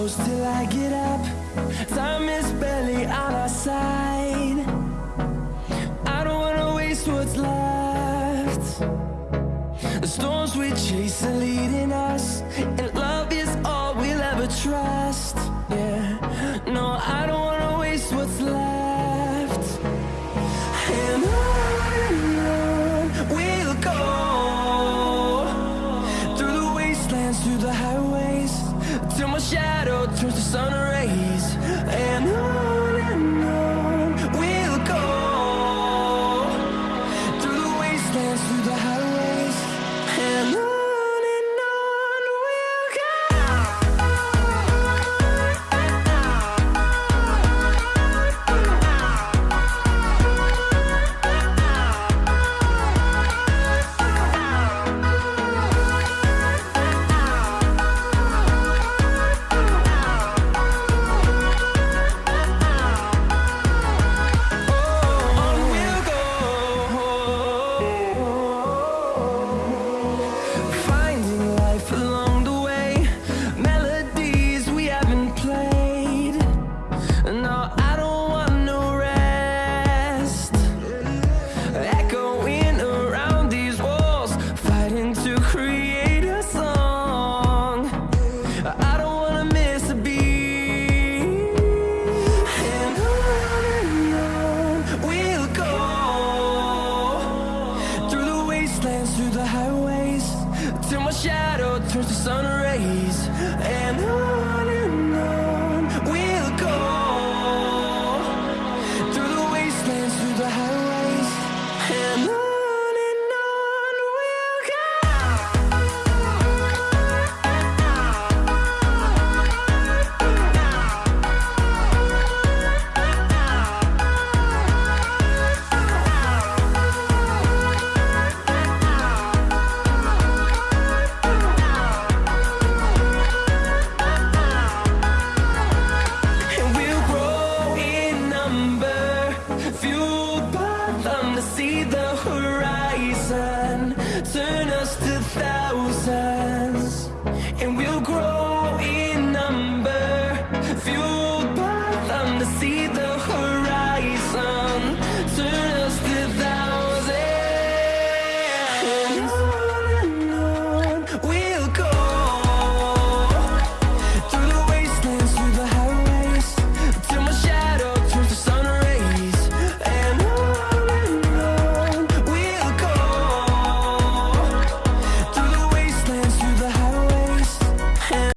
close till I get up. Time is barely on our side. I don't wanna waste what's left. The storms we chase are leading